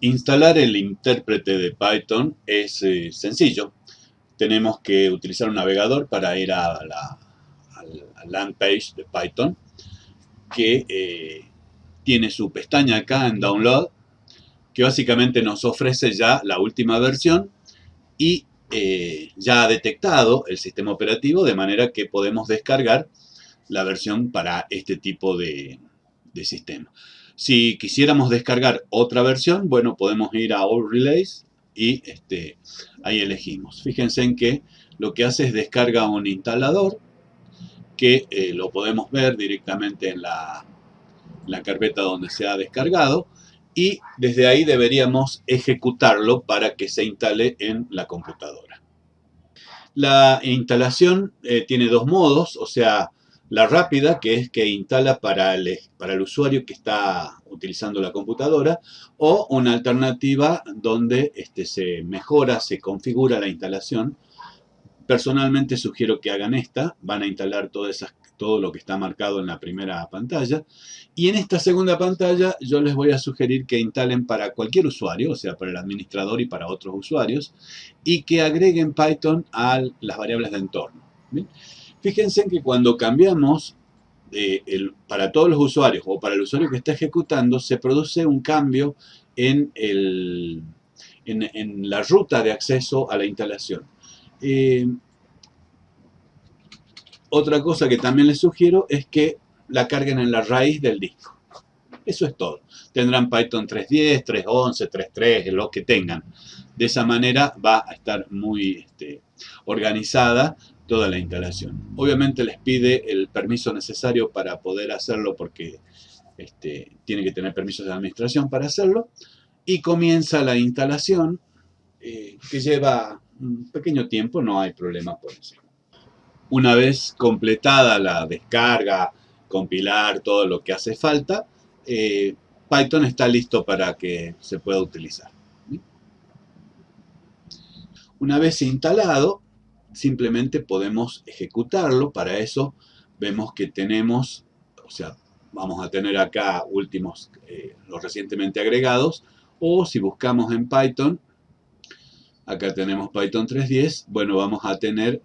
Instalar el intérprete de Python es eh, sencillo. Tenemos que utilizar un navegador para ir a la land page de Python que eh, tiene su pestaña acá en Download que básicamente nos ofrece ya la última versión y eh, ya ha detectado el sistema operativo de manera que podemos descargar la versión para este tipo de sistema. Si quisiéramos descargar otra versión, bueno, podemos ir a All Relays y este, ahí elegimos. Fíjense en que lo que hace es descarga un instalador que eh, lo podemos ver directamente en la, la carpeta donde se ha descargado y desde ahí deberíamos ejecutarlo para que se instale en la computadora. La instalación eh, tiene dos modos, o sea, la rápida, que es que instala para el, para el usuario que está utilizando la computadora, o una alternativa donde este, se mejora, se configura la instalación. Personalmente sugiero que hagan esta, van a instalar todas esas, todo lo que está marcado en la primera pantalla. Y en esta segunda pantalla yo les voy a sugerir que instalen para cualquier usuario, o sea, para el administrador y para otros usuarios, y que agreguen Python a las variables de entorno. Fíjense que cuando cambiamos para todos los usuarios o para el usuario que está ejecutando, se produce un cambio en, la ruta de acceso a la instalación. Eh, otra cosa que también les sugiero es que la carguen en la raíz del disco. Eso es todo. Tendrán Python 3.10, 3.11, 3.3, lo que tengan. De esa manera va a estar muy este, organizada toda la instalación. Obviamente les pide el permiso necesario para poder hacerlo porque este, tiene que tener permisos de administración para hacerlo. Y comienza la instalación eh, que lleva un pequeño tiempo, no hay problema por eso. Una vez completada la descarga, compilar todo lo que hace falta, eh, Python está listo para que se pueda utilizar. Una vez instalado, simplemente podemos ejecutarlo. Para eso vemos que tenemos, o sea, vamos a tener acá últimos, eh, los recientemente agregados, o si buscamos en Python, acá tenemos Python 3.10, bueno, vamos a tener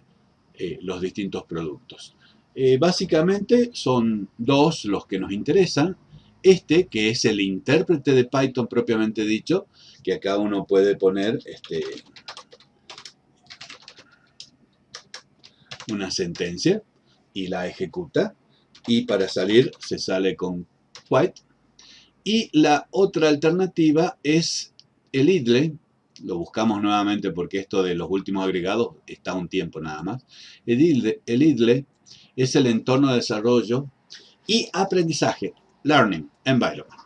eh, los distintos productos. Eh, básicamente son dos los que nos interesan. Este, que es el intérprete de Python propiamente dicho, que acá uno puede poner este, una sentencia y la ejecuta. Y para salir se sale con white. Y la otra alternativa es el idle. Lo buscamos nuevamente porque esto de los últimos agregados está un tiempo nada más. El idle, el idle es el entorno de desarrollo y aprendizaje learning environment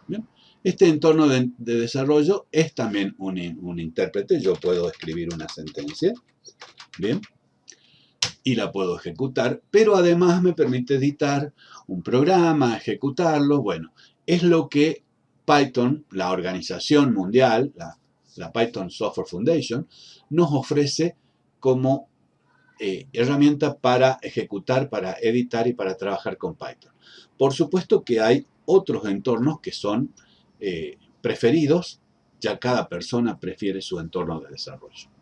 este entorno de, desarrollo es también un, un intérprete. Yo puedo escribir una sentencia bien y la puedo ejecutar, pero además me permite editar un programa, ejecutarlo, bueno, es lo que Python, la organización mundial, la, Python Software Foundation, nos ofrece como eh, herramienta para ejecutar, para editar y para trabajar con Python. Por supuesto que hay otros entornos que son eh, preferidos, ya cada persona prefiere su entorno de desarrollo.